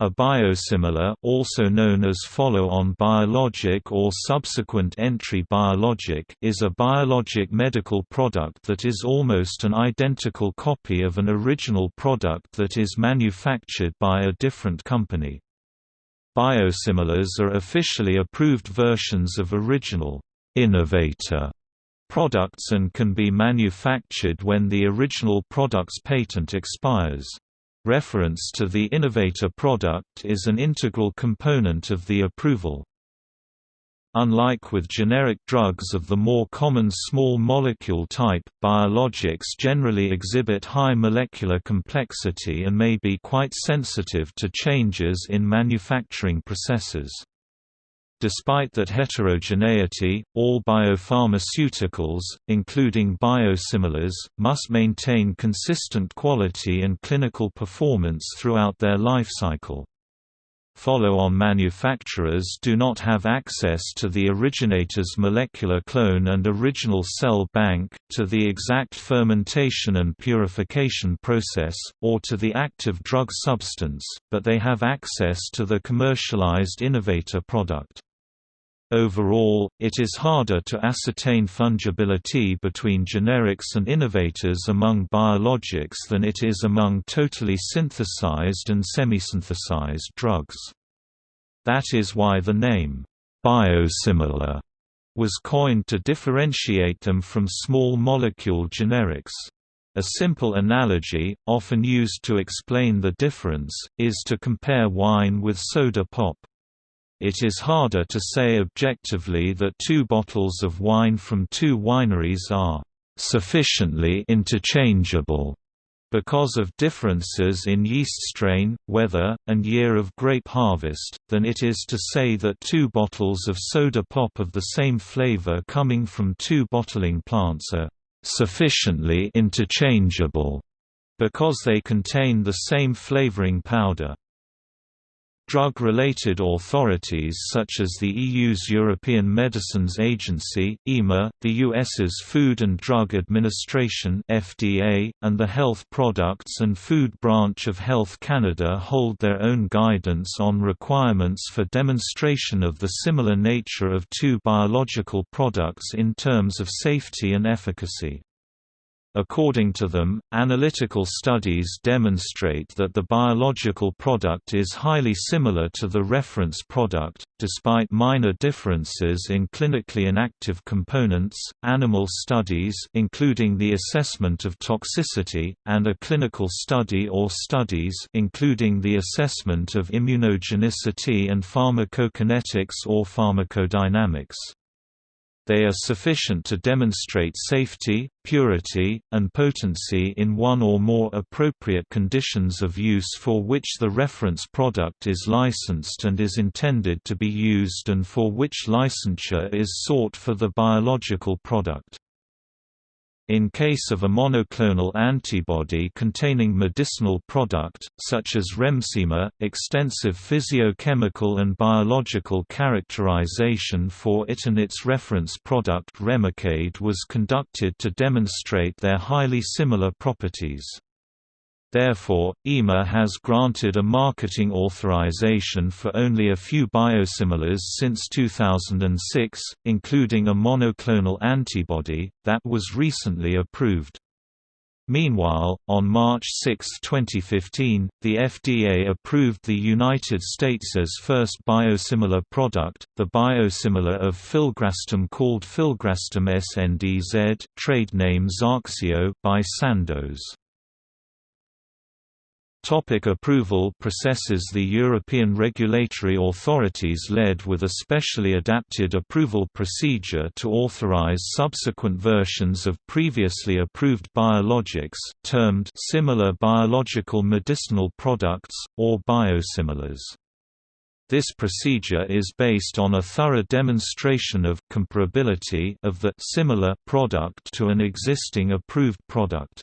A biosimilar also known as follow-on biologic or subsequent entry biologic is a biologic medical product that is almost an identical copy of an original product that is manufactured by a different company. Biosimilars are officially approved versions of original innovator products and can be manufactured when the original product's patent expires. Reference to the innovator product is an integral component of the approval. Unlike with generic drugs of the more common small molecule type, biologics generally exhibit high molecular complexity and may be quite sensitive to changes in manufacturing processes. Despite that heterogeneity, all biopharmaceuticals, including biosimilars, must maintain consistent quality and clinical performance throughout their life cycle. Follow-on manufacturers do not have access to the originator's molecular clone and original cell bank, to the exact fermentation and purification process, or to the active drug substance, but they have access to the commercialized innovator product. Overall, it is harder to ascertain fungibility between generics and innovators among biologics than it is among totally synthesized and semi-synthesized drugs. That is why the name, biosimilar, was coined to differentiate them from small molecule generics. A simple analogy, often used to explain the difference, is to compare wine with soda pop. It is harder to say objectively that two bottles of wine from two wineries are sufficiently interchangeable because of differences in yeast strain, weather, and year of grape harvest, than it is to say that two bottles of soda pop of the same flavor coming from two bottling plants are sufficiently interchangeable because they contain the same flavoring powder. Drug-related authorities such as the EU's European Medicines Agency, EMA, the US's Food and Drug Administration FDA, and the Health Products and Food Branch of Health Canada hold their own guidance on requirements for demonstration of the similar nature of two biological products in terms of safety and efficacy. According to them, analytical studies demonstrate that the biological product is highly similar to the reference product, despite minor differences in clinically inactive components. Animal studies, including the assessment of toxicity, and a clinical study or studies, including the assessment of immunogenicity and pharmacokinetics or pharmacodynamics they are sufficient to demonstrate safety, purity, and potency in one or more appropriate conditions of use for which the reference product is licensed and is intended to be used and for which licensure is sought for the biological product. In case of a monoclonal antibody containing medicinal product, such as Remsima, extensive physiochemical and biological characterization for it and its reference product Remicade was conducted to demonstrate their highly similar properties. Therefore, EMA has granted a marketing authorization for only a few biosimilars since 2006, including a monoclonal antibody, that was recently approved. Meanwhile, on March 6, 2015, the FDA approved the United States' first biosimilar product, the biosimilar of filgrastim called filgrastim SNDZ trade name Zarxio by Sandoz. Topic approval processes The European regulatory authorities led with a specially adapted approval procedure to authorize subsequent versions of previously approved biologics, termed similar biological medicinal products, or biosimilars. This procedure is based on a thorough demonstration of comparability of the similar product to an existing approved product.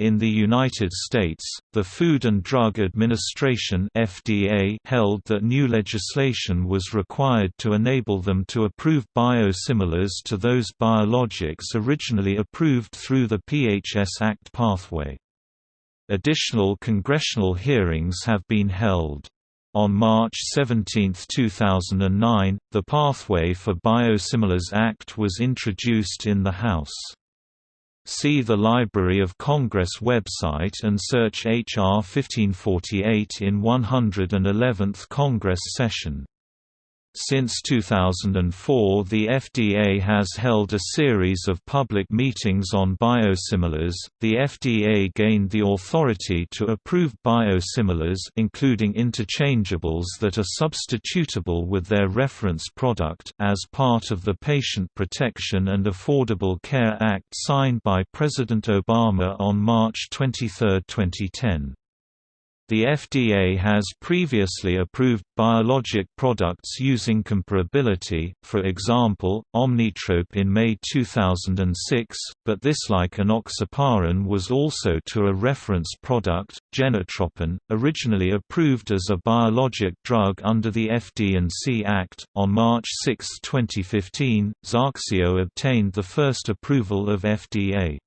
In the United States, the Food and Drug Administration FDA held that new legislation was required to enable them to approve biosimilars to those biologics originally approved through the PHS Act pathway. Additional congressional hearings have been held. On March 17, 2009, the Pathway for Biosimilars Act was introduced in the House. See the Library of Congress website and search H.R. 1548 in 111th Congress session. Since 2004 the FDA has held a series of public meetings on biosimilars. The FDA gained the authority to approve biosimilars including interchangeables that are substitutable with their reference product as part of the Patient Protection and Affordable Care Act signed by President Obama on March 23, 2010. The FDA has previously approved biologic products using comparability, for example, Omnitrope in May 2006, but this like enoxaparin was also to a reference product, Genotropin, originally approved as a biologic drug under the FD&C Act. On March 6, 2015, Zarxio obtained the first approval of FDA.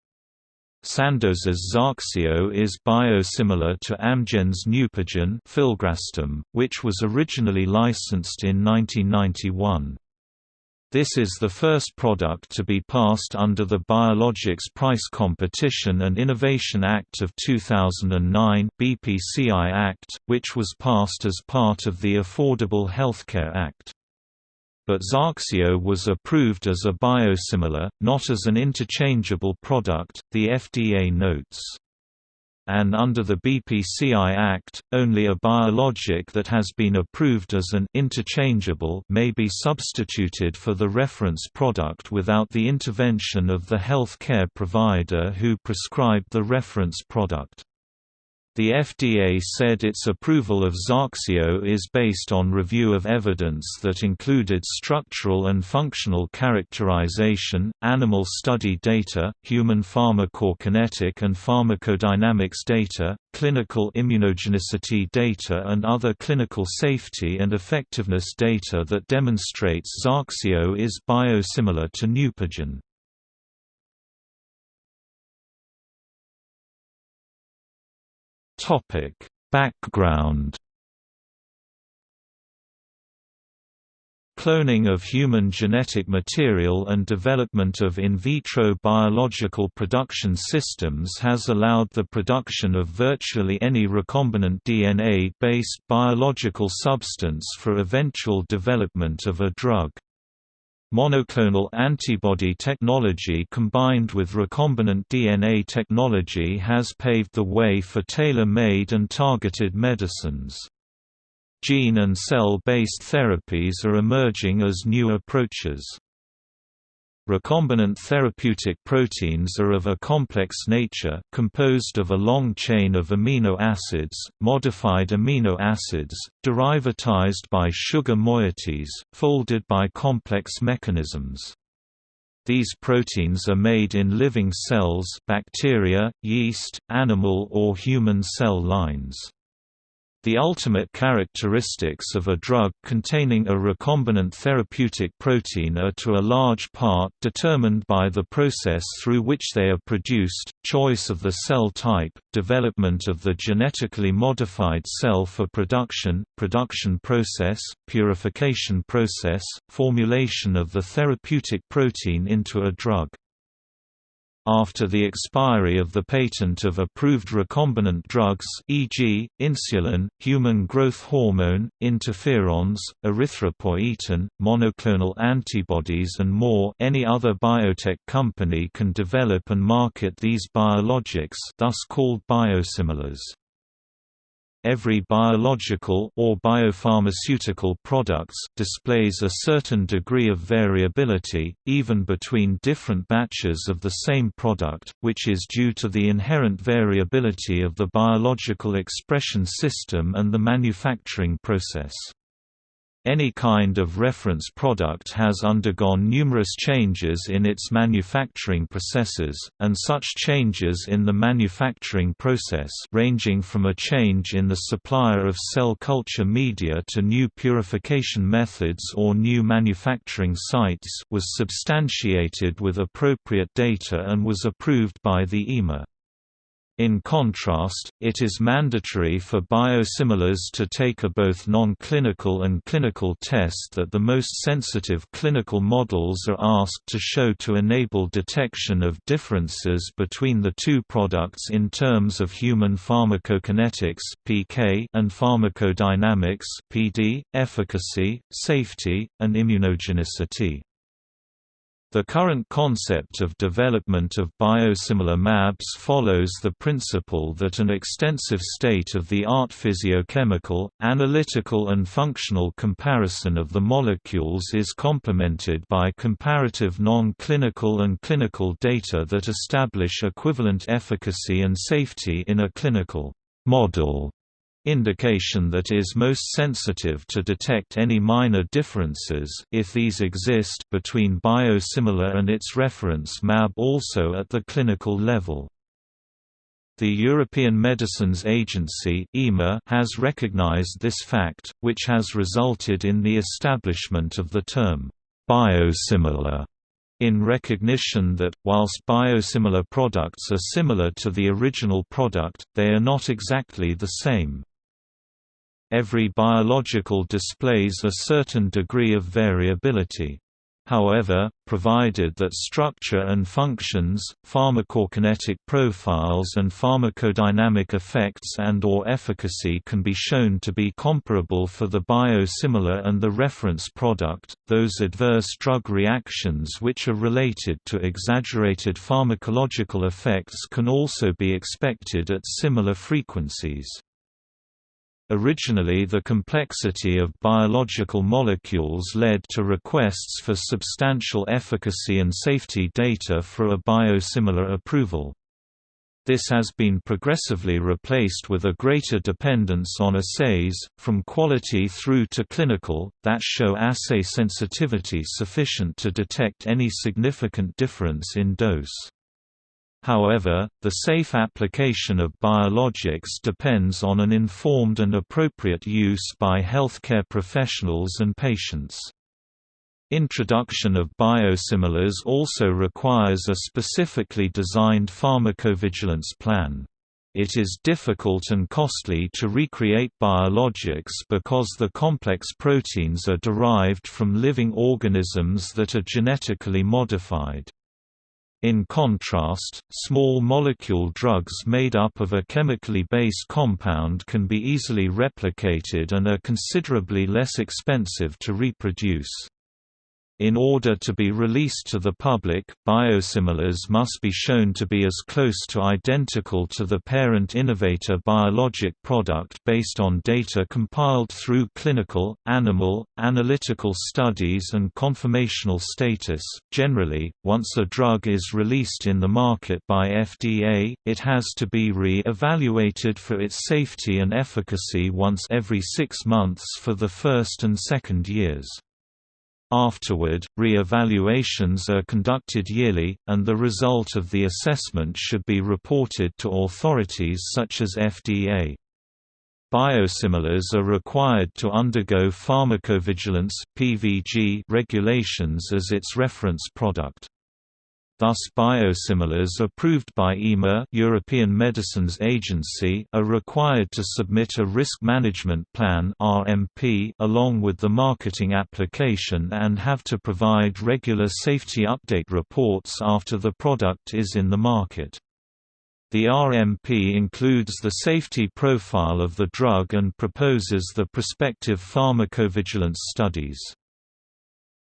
Sandoz's Zarxio is biosimilar to Amgen's Neupogen filgrastim, which was originally licensed in 1991. This is the first product to be passed under the Biologics Price Competition and Innovation Act of 2009 BPCI Act, which was passed as part of the Affordable Healthcare Act but Zarxio was approved as a biosimilar, not as an interchangeable product, the FDA notes. And under the BPCI Act, only a biologic that has been approved as an interchangeable may be substituted for the reference product without the intervention of the health care provider who prescribed the reference product. The FDA said its approval of Zarxio is based on review of evidence that included structural and functional characterization, animal study data, human pharmacokinetic and pharmacodynamics data, clinical immunogenicity data and other clinical safety and effectiveness data that demonstrates Zarxio is biosimilar to Neupogen. Topic: Background Cloning of human genetic material and development of in vitro biological production systems has allowed the production of virtually any recombinant DNA-based biological substance for eventual development of a drug. Monoclonal antibody technology combined with recombinant DNA technology has paved the way for tailor-made and targeted medicines. Gene and cell-based therapies are emerging as new approaches. Recombinant therapeutic proteins are of a complex nature, composed of a long chain of amino acids, modified amino acids, derivatized by sugar moieties, folded by complex mechanisms. These proteins are made in living cells bacteria, yeast, animal or human cell lines. The ultimate characteristics of a drug containing a recombinant therapeutic protein are to a large part determined by the process through which they are produced, choice of the cell type, development of the genetically modified cell for production, production process, purification process, formulation of the therapeutic protein into a drug. After the expiry of the patent of approved recombinant drugs e.g., insulin, human growth hormone, interferons, erythropoietin, monoclonal antibodies and more any other biotech company can develop and market these biologics thus called biosimilars. Every biological or biopharmaceutical products displays a certain degree of variability, even between different batches of the same product, which is due to the inherent variability of the biological expression system and the manufacturing process. Any kind of reference product has undergone numerous changes in its manufacturing processes, and such changes in the manufacturing process ranging from a change in the supplier of cell culture media to new purification methods or new manufacturing sites was substantiated with appropriate data and was approved by the EMA. In contrast, it is mandatory for biosimilars to take a both non-clinical and clinical test that the most sensitive clinical models are asked to show to enable detection of differences between the two products in terms of human pharmacokinetics (PK) and pharmacodynamics (PD), efficacy, safety, and immunogenicity. The current concept of development of biosimilar mAbs follows the principle that an extensive state-of-the-art physiochemical, analytical and functional comparison of the molecules is complemented by comparative non-clinical and clinical data that establish equivalent efficacy and safety in a clinical model indication that is most sensitive to detect any minor differences if these exist between biosimilar and its reference mAb also at the clinical level. The European Medicines Agency EMA has recognized this fact, which has resulted in the establishment of the term, biosimilar, in recognition that, whilst biosimilar products are similar to the original product, they are not exactly the same. Every biological displays a certain degree of variability. However, provided that structure and functions, pharmacokinetic profiles and pharmacodynamic effects and or efficacy can be shown to be comparable for the biosimilar and the reference product, those adverse drug reactions which are related to exaggerated pharmacological effects can also be expected at similar frequencies. Originally the complexity of biological molecules led to requests for substantial efficacy and safety data for a biosimilar approval. This has been progressively replaced with a greater dependence on assays, from quality through to clinical, that show assay sensitivity sufficient to detect any significant difference in dose. However, the safe application of biologics depends on an informed and appropriate use by healthcare professionals and patients. Introduction of biosimilars also requires a specifically designed pharmacovigilance plan. It is difficult and costly to recreate biologics because the complex proteins are derived from living organisms that are genetically modified. In contrast, small molecule drugs made up of a chemically based compound can be easily replicated and are considerably less expensive to reproduce. In order to be released to the public, biosimilars must be shown to be as close to identical to the parent innovator biologic product based on data compiled through clinical, animal, analytical studies and conformational status. Generally, once a drug is released in the market by FDA, it has to be re-evaluated for its safety and efficacy once every six months for the first and second years. Afterward, re-evaluations are conducted yearly, and the result of the assessment should be reported to authorities such as FDA. Biosimilars are required to undergo pharmacovigilance (PVG) regulations as its reference product. Thus biosimilars approved by EMA European Medicines Agency are required to submit a risk management plan RMP along with the marketing application and have to provide regular safety update reports after the product is in the market. The RMP includes the safety profile of the drug and proposes the prospective pharmacovigilance studies.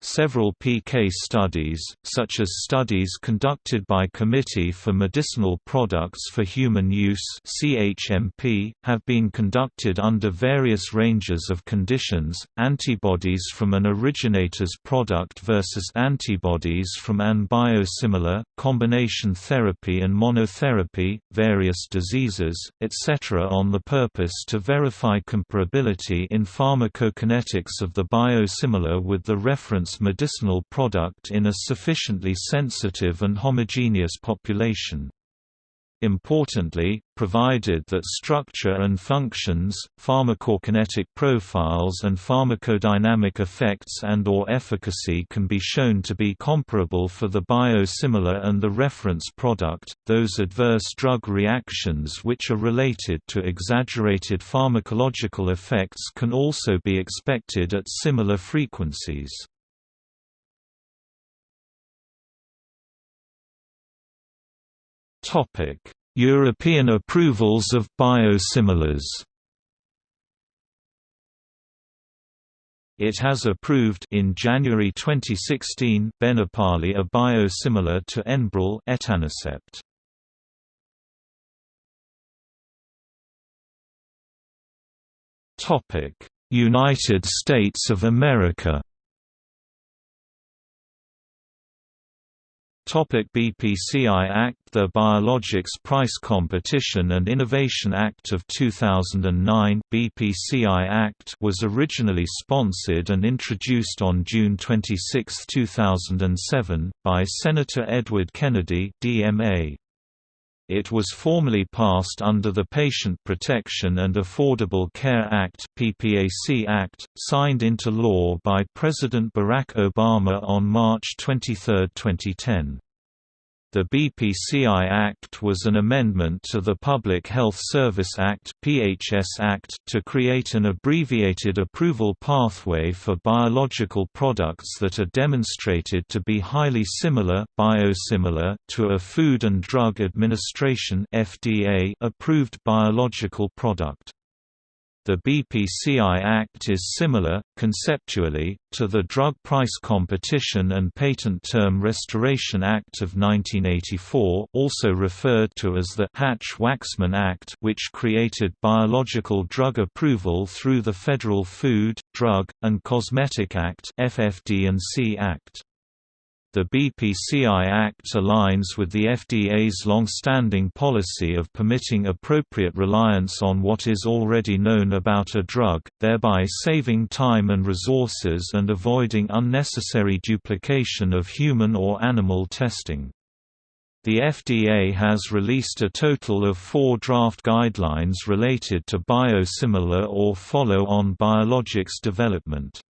Several PK studies, such as studies conducted by Committee for Medicinal Products for Human Use (CHMP), have been conducted under various ranges of conditions: antibodies from an originator's product versus antibodies from an biosimilar, combination therapy and monotherapy, various diseases, etc. on the purpose to verify comparability in pharmacokinetics of the biosimilar with the reference medicinal product in a sufficiently sensitive and homogeneous population. Importantly, provided that structure and functions, pharmacokinetic profiles and pharmacodynamic effects and or efficacy can be shown to be comparable for the biosimilar and the reference product, those adverse drug reactions which are related to exaggerated pharmacological effects can also be expected at similar frequencies. European approvals of biosimilars. It has approved in January 2016 Benepali a biosimilar to Enbrel etanercept. Topic: United States of America Topic BPCI Act The Biologics Price Competition and Innovation Act of 2009 BPCI Act was originally sponsored and introduced on June 26, 2007, by Senator Edward Kennedy DMA. It was formally passed under the Patient Protection and Affordable Care Act (PPAC Act), signed into law by President Barack Obama on March 23, 2010. The BPCI Act was an amendment to the Public Health Service Act (PHS Act) to create an abbreviated approval pathway for biological products that are demonstrated to be highly similar biosimilar to a Food and Drug Administration (FDA) approved biological product. The BPCI Act is similar, conceptually, to the Drug Price Competition and Patent Term Restoration Act of 1984 also referred to as the Hatch-Waxman Act which created biological drug approval through the Federal Food, Drug, and Cosmetic Act FFD&C Act. The BPCI Act aligns with the FDA's long-standing policy of permitting appropriate reliance on what is already known about a drug, thereby saving time and resources and avoiding unnecessary duplication of human or animal testing. The FDA has released a total of four draft guidelines related to biosimilar or follow-on biologics development.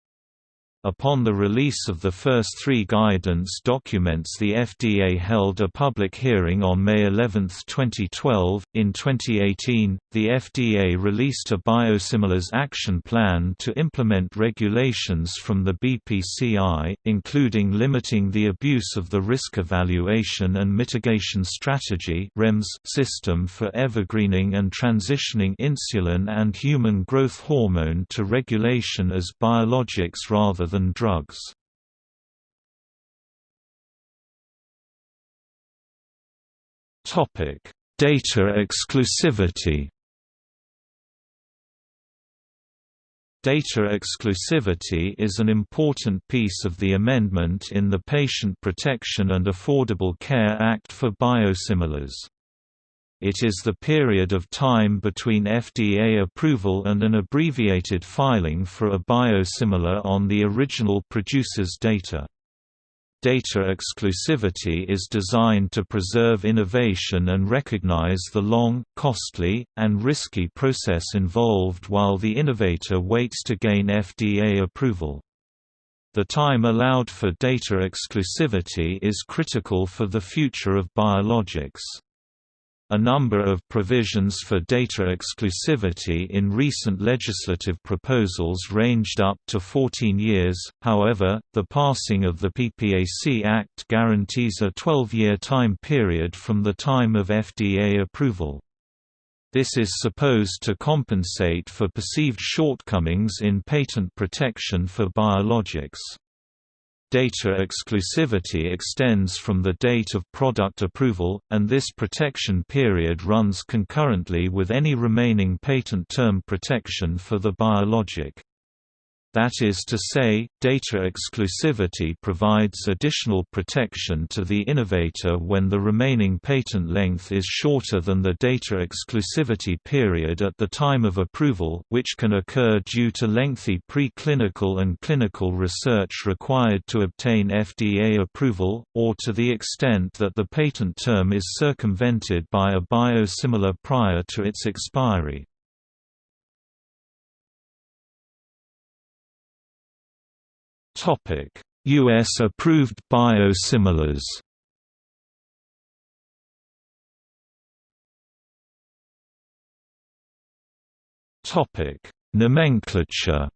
Upon the release of the first three guidance documents, the FDA held a public hearing on May 11, 2012. In 2018, the FDA released a Biosimilars Action Plan to implement regulations from the BPCI, including limiting the abuse of the Risk Evaluation and Mitigation Strategy system for evergreening and transitioning insulin and human growth hormone to regulation as biologics rather than drugs. Topic: Data exclusivity. Data exclusivity is an important piece of the amendment in the Patient Protection and Affordable Care Act for biosimilars. It is the period of time between FDA approval and an abbreviated filing for a biosimilar on the original producer's data. Data exclusivity is designed to preserve innovation and recognize the long, costly, and risky process involved while the innovator waits to gain FDA approval. The time allowed for data exclusivity is critical for the future of biologics. A number of provisions for data exclusivity in recent legislative proposals ranged up to 14 years, however, the passing of the PPAC Act guarantees a 12-year time period from the time of FDA approval. This is supposed to compensate for perceived shortcomings in patent protection for biologics. Data exclusivity extends from the date of product approval, and this protection period runs concurrently with any remaining patent term protection for the biologic. That is to say, data exclusivity provides additional protection to the innovator when the remaining patent length is shorter than the data exclusivity period at the time of approval, which can occur due to lengthy preclinical and clinical research required to obtain FDA approval, or to the extent that the patent term is circumvented by a biosimilar prior to its expiry. US approved biosimilars. Topic: Nomenclature.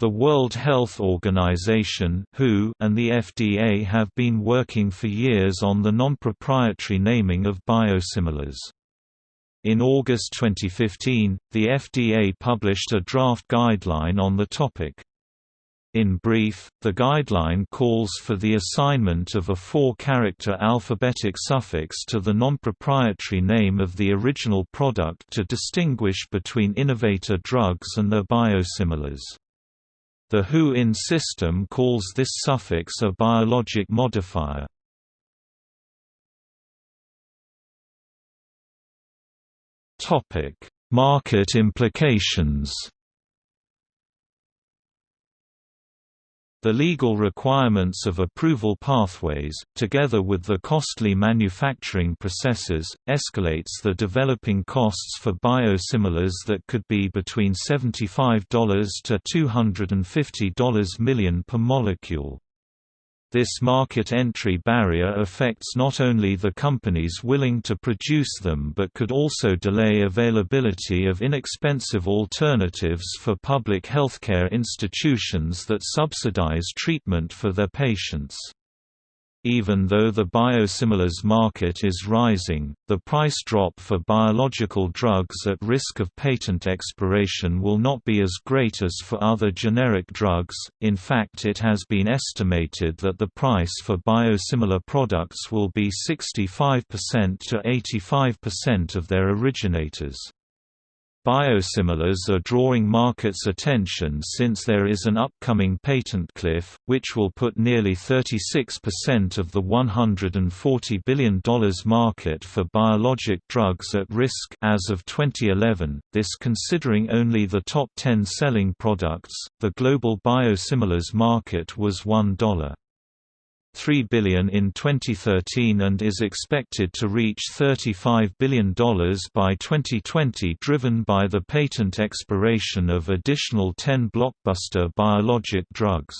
The World Health Organization (WHO) and the FDA have been working for years on the non-proprietary naming of biosimilars. In August 2015, the FDA published a draft guideline on the topic. In brief, the guideline calls for the assignment of a four-character alphabetic suffix to the non-proprietary name of the original product to distinguish between innovator drugs and their biosimilars. The WHO-INN system calls this suffix a biologic modifier. Topic: Market implications. The legal requirements of approval pathways, together with the costly manufacturing processes, escalates the developing costs for biosimilars that could be between $75 to $250 million per molecule. This market entry barrier affects not only the companies willing to produce them but could also delay availability of inexpensive alternatives for public healthcare institutions that subsidize treatment for their patients. Even though the biosimilars market is rising, the price drop for biological drugs at risk of patent expiration will not be as great as for other generic drugs. In fact, it has been estimated that the price for biosimilar products will be 65% to 85% of their originators. Biosimilars are drawing market's attention since there is an upcoming patent cliff, which will put nearly 36% of the $140 billion market for biologic drugs at risk as of 2011, this considering only the top 10 selling products. The global biosimilars market was $1. 3 billion in 2013 and is expected to reach $35 billion by 2020 driven by the patent expiration of additional 10 blockbuster biologic drugs.